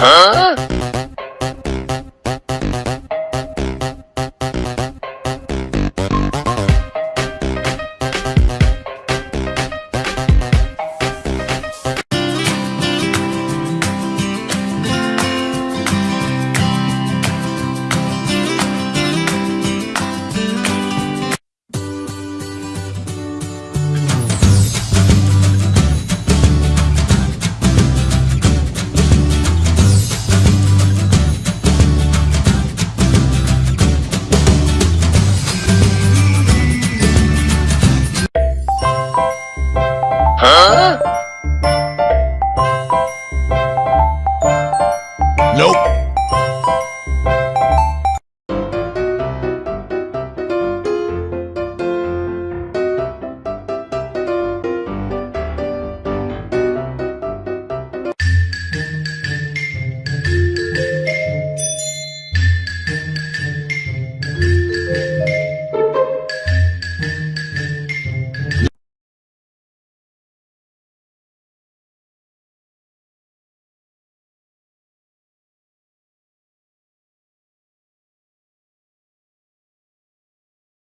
Huh? Nope.